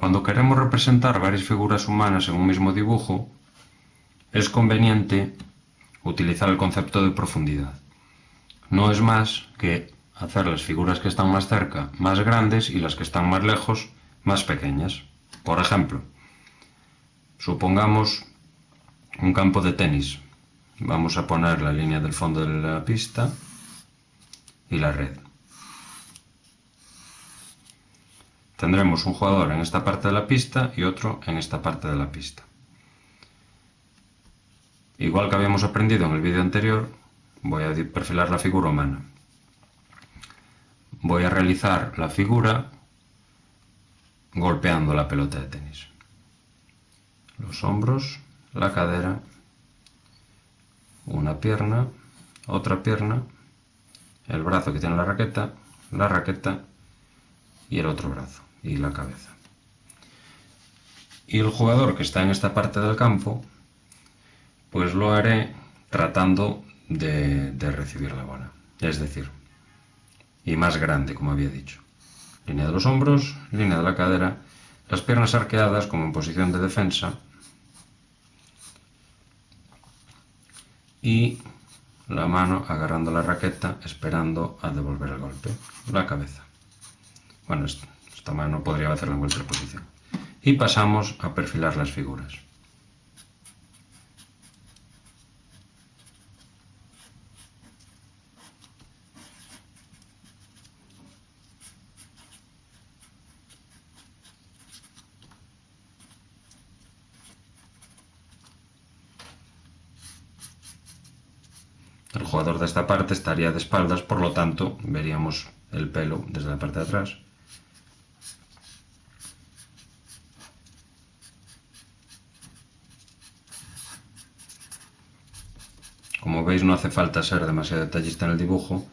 Cuando queremos representar varias figuras humanas en un mismo dibujo, es conveniente utilizar el concepto de profundidad. No es más que hacer las figuras que están más cerca más grandes y las que están más lejos más pequeñas. Por ejemplo, supongamos un campo de tenis. Vamos a poner la línea del fondo de la pista y la red. Tendremos un jugador en esta parte de la pista y otro en esta parte de la pista. Igual que habíamos aprendido en el vídeo anterior, voy a perfilar la figura humana. Voy a realizar la figura golpeando la pelota de tenis. Los hombros, la cadera, una pierna, otra pierna, el brazo que tiene la raqueta, la raqueta y el otro brazo y la cabeza. Y el jugador que está en esta parte del campo, pues lo haré tratando de, recibir la bola. Es decir, y más grande, como había dicho. Línea de los hombros, línea de la cadera, las piernas arqueadas como en posición de defensa y la mano agarrando la raqueta esperando a devolver el golpe, la cabeza. Bueno, esta mano podría hacerla en cualquier posición. Y pasamos a perfilar las figuras. El jugador de esta parte estaría de espaldas, por lo tanto veríamos el pelo desde la parte de atrás. Como veis no hace falta ser demasiado detallista en el dibujo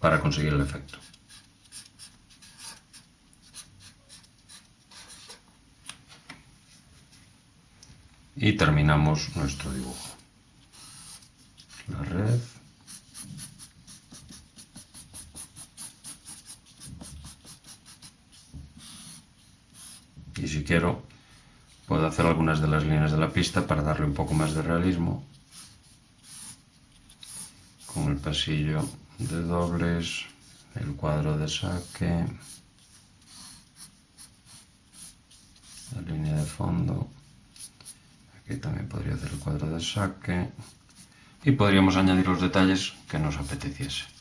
para conseguir el efecto. Y terminamos nuestro dibujo. La red. Y si quiero, puedo hacer algunas de las líneas de la pista para darle un poco más de realismo el pasillo de dobles, el cuadro de saque, la línea de fondo, aquí también podría hacer el cuadro de saque y podríamos añadir los detalles que nos apeteciese.